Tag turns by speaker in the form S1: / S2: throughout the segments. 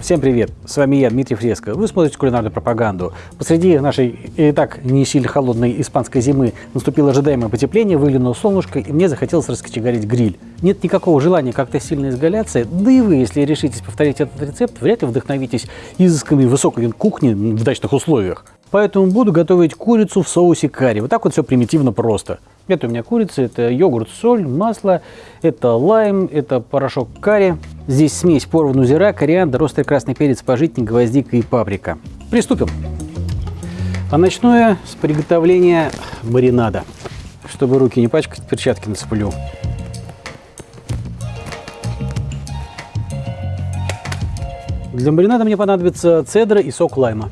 S1: Всем привет! С вами я, Дмитрий Фреско. Вы смотрите кулинарную пропаганду. Посреди нашей и так не сильно холодной испанской зимы наступило ожидаемое потепление, выглянуло солнышко, и мне захотелось раскочегарить гриль. Нет никакого желания как-то сильно изгаляться, да и вы, если решитесь повторить этот рецепт, вряд ли вдохновитесь изысканной высокой кухней в дачных условиях. Поэтому буду готовить курицу в соусе карри. Вот так вот все примитивно просто. Это у меня курица, это йогурт, соль, масло, это лайм, это порошок карри. Здесь смесь порвану зира, кориандр, острый красный перец, пожитник, гвоздика и паприка. Приступим. А начну я с приготовления маринада. Чтобы руки не пачкать, перчатки нацеплю. Для маринада мне понадобится цедра и сок лайма.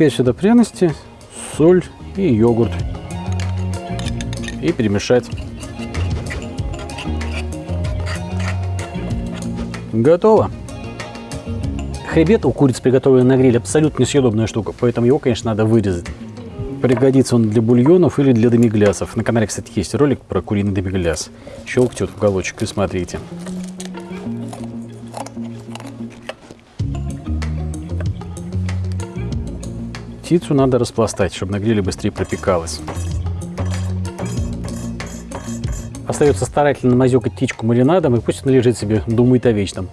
S1: Теперь сюда пряности, соль и йогурт. И перемешать. Готово. Хребет у курицы, приготовленный на гриле, абсолютно несъедобная штука, поэтому его, конечно, надо вырезать. Пригодится он для бульонов или для демиглясов. На канале, кстати, есть ролик про куриный демигляс. Щелкайте вот в уголочек и смотрите. Птицу надо распластать, чтобы на гриле быстрее пропекалась. Остается старательно намазюкать птичку маринадом, и пусть она лежит себе, думает о вечном.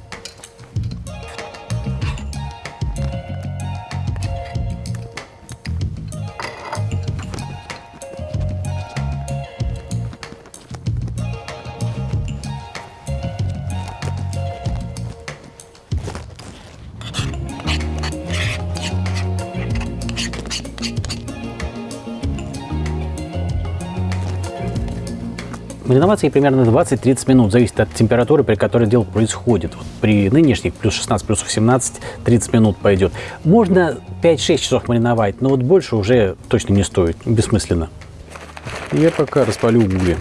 S1: Мариноваться ей примерно 20-30 минут, зависит от температуры, при которой дело происходит. Вот при нынешних плюс 16, плюс 17, 30 минут пойдет. Можно 5-6 часов мариновать, но вот больше уже точно не стоит, бессмысленно. Я пока распалю угли.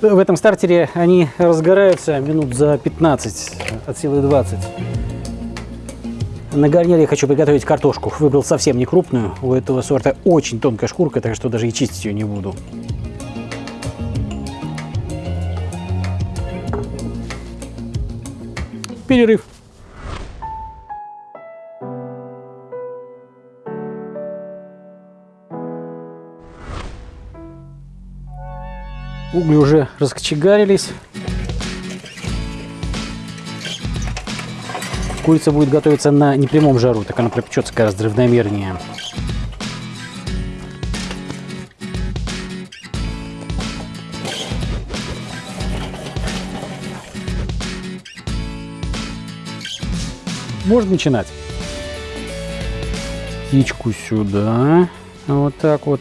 S1: В этом стартере они разгораются минут за 15, от силы 20. На гарнир я хочу приготовить картошку. Выбрал совсем не крупную. У этого сорта очень тонкая шкурка, так что даже и чистить ее не буду. Перерыв. Угли уже раскочегарились. Курица будет готовиться на непрямом жару, так она пропечется гораздо равномернее. Можно начинать. Птичку сюда. Вот так вот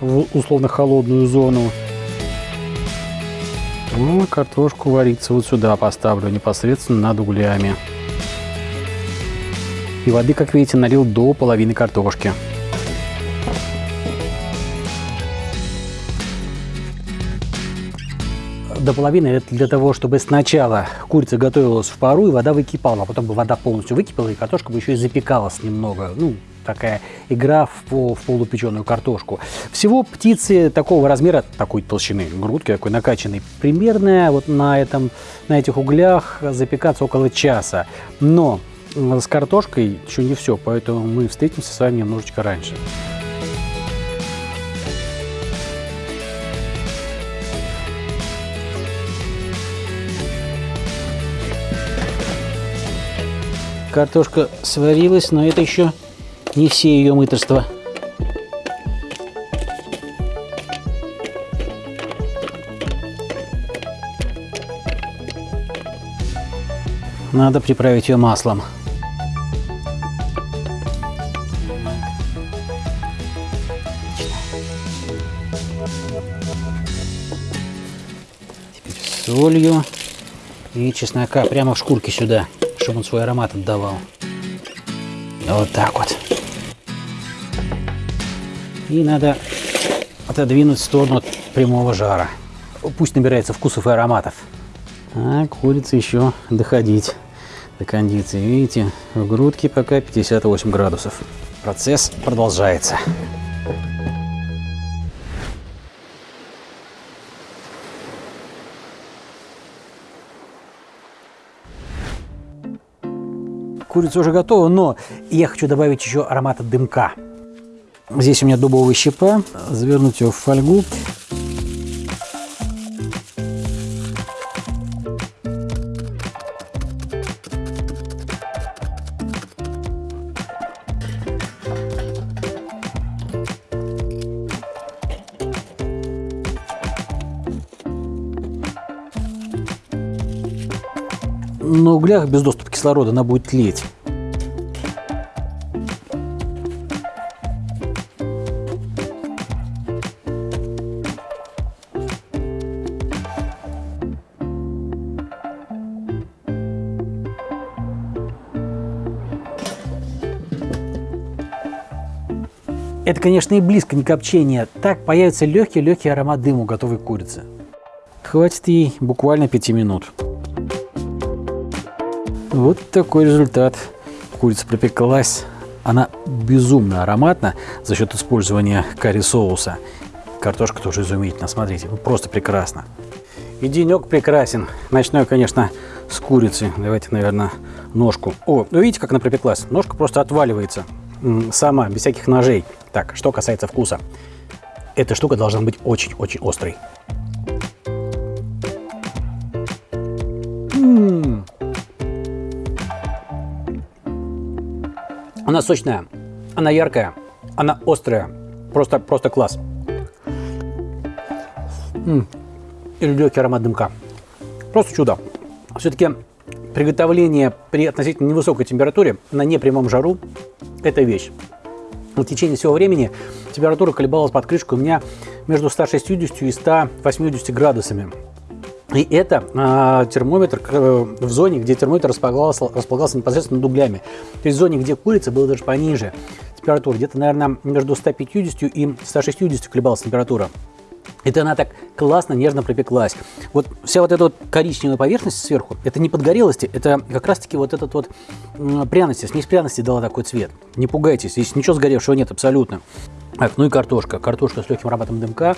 S1: в условно холодную зону. Ну, картошку вариться вот сюда поставлю, непосредственно над углями. И воды, как видите, налил до половины картошки. До половины это для того, чтобы сначала курица готовилась в пару, и вода выкипала, а потом бы вода полностью выкипела, и картошка бы еще и запекалась немного. Ну, такая игра в, в полупеченую картошку. Всего птицы такого размера, такой толщины, грудки такой накачанной, примерно вот на, этом, на этих углях запекаться около часа. Но с картошкой еще не все, поэтому мы встретимся с вами немножечко раньше. Картошка сварилась, но это еще не все ее мыторства. Надо приправить ее маслом. солью и чеснока прямо в шкурке сюда, чтобы он свой аромат отдавал. Вот так вот. И надо отодвинуть в сторону прямого жара. Пусть набирается вкусов и ароматов. А курица еще доходить до кондиции. Видите, в грудке пока 58 градусов. Процесс продолжается. Курица уже готова, но я хочу добавить еще аромата дымка. Здесь у меня дубовая щепа, завернуть ее в фольгу. на углях без доступа кислорода она будет тлеть. Это, конечно, и близко не копчение. Так появится легкий-легкий аромат дыма у готовой курицы. Хватит ей буквально 5 минут. Вот такой результат. Курица пропеклась. Она безумно ароматна за счет использования карри-соуса. Картошка тоже изумительно. Смотрите, просто прекрасно. И денек прекрасен. Начну я, конечно, с курицы. Давайте, наверное, ножку. О, ну видите, как она пропеклась? Ножка просто отваливается сама, без всяких ножей. Так, что касается вкуса. Эта штука должна быть очень-очень острой. Она сочная, она яркая, она острая. Просто, просто класс. М И легкий аромат дымка. Просто чудо. Все-таки приготовление при относительно невысокой температуре на непрямом жару – это вещь. В течение всего времени температура колебалась под крышкой у меня между 160 и 180 градусами. И это э, термометр э, в зоне, где термометр располагался, располагался непосредственно над углями. То есть в зоне, где курица, было даже пониже температура. Где-то, наверное, между 150 и 160 колебалась температура. Это она так классно, нежно пропеклась. Вот вся вот эта вот коричневая поверхность сверху, это не подгорелости, это как раз-таки вот этот вот пряности, смесь пряности дала такой цвет. Не пугайтесь, здесь ничего сгоревшего нет абсолютно. Так, ну и картошка. Картошка с легким ароматом дымка,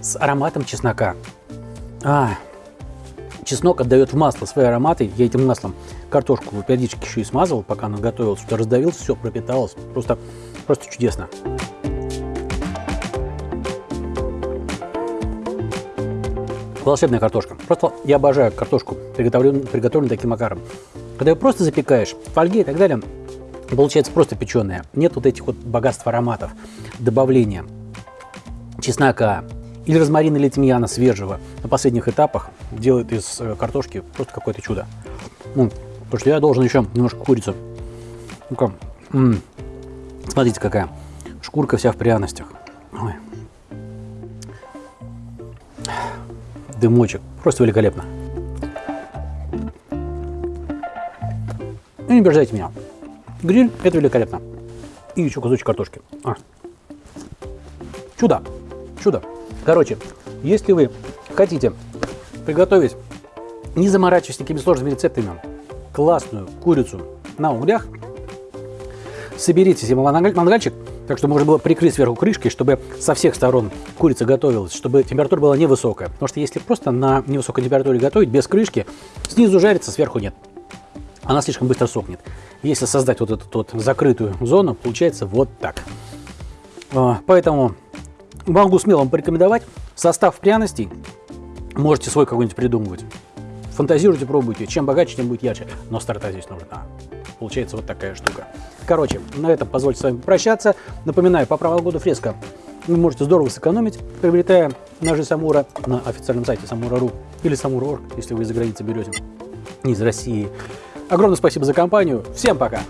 S1: с ароматом чеснока. А, Чеснок отдает в масло свои ароматы. Я этим маслом картошку периодически еще и смазывал, пока она готовилась. Что раздавился, все пропиталось. Просто, просто чудесно. Волшебная картошка. Просто я обожаю картошку, приготовленную, приготовленную таким макаром. Когда ее просто запекаешь, в фольге и так далее, получается просто печеная. Нет вот этих вот богатств ароматов, добавления чеснока, или розмарина или тимьяна свежего на последних этапах делает из э, картошки просто какое-то чудо. Ну, потому что я должен еще немножко курицу. Ну-ка, смотрите какая. Шкурка вся в пряностях. Ой. Дымочек. Просто великолепно. И не обижайте меня. Гриль – это великолепно. И еще кусочек картошки. А. Чудо. Чудо. Короче, если вы хотите приготовить, не заморачиваясь никакими сложными рецептами, классную курицу на углях, соберите себе мангальчик, так что можно было прикрыть сверху крышкой, чтобы со всех сторон курица готовилась, чтобы температура была невысокая. Потому что если просто на невысокой температуре готовить, без крышки, снизу жарится, сверху нет. Она слишком быстро сохнет. Если создать вот эту вот закрытую зону, получается вот так. А, поэтому Могу смело вам порекомендовать. Состав пряностей можете свой какой-нибудь придумывать. Фантазируйте, пробуйте. Чем богаче, тем будет ярче. Но старта здесь нужна. Получается вот такая штука. Короче, на этом позвольте с вами прощаться. Напоминаю, по правилам года фреска вы можете здорово сэкономить, приобретая ножи Самура на официальном сайте Самура.ру или Самура.орг, если вы из-за границы берете, не из России. Огромное спасибо за компанию. Всем пока!